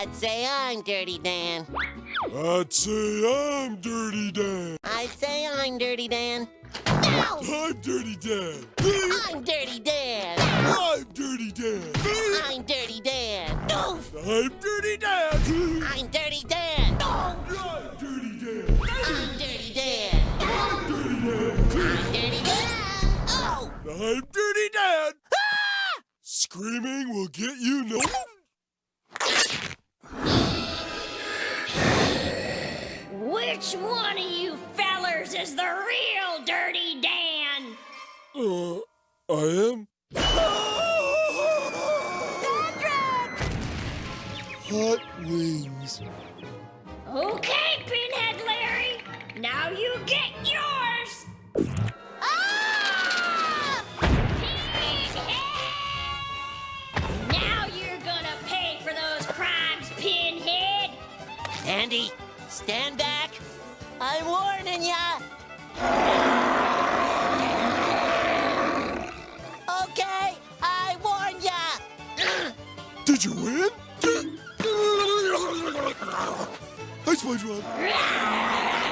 I'd say I'm Dirty Dan. I'd say I'm Dirty Dan. I'd say I'm Dirty Dan. No! I'm Dirty Dan. I'm Dirty Dan. I'm Dirty Dan. I'm Dirty Dan. No! I'm Dirty Dan. I'm Dirty Dan. No! I'm Dirty Dan. I'm Dirty Dan. I'm Dirty Dan. Oh! I'm Dirty Dan. Screaming will get you no. Which one of you fellers is the real Dirty Dan? Uh, I am. Hot wings. Okay, Pinhead Larry. Now you get yours. Ah! Pinhead! Now you're gonna pay for those crimes, Pinhead. Andy, stand back. I'm warning ya. Okay, I warn ya. Did you win? Hi, SpongeBob.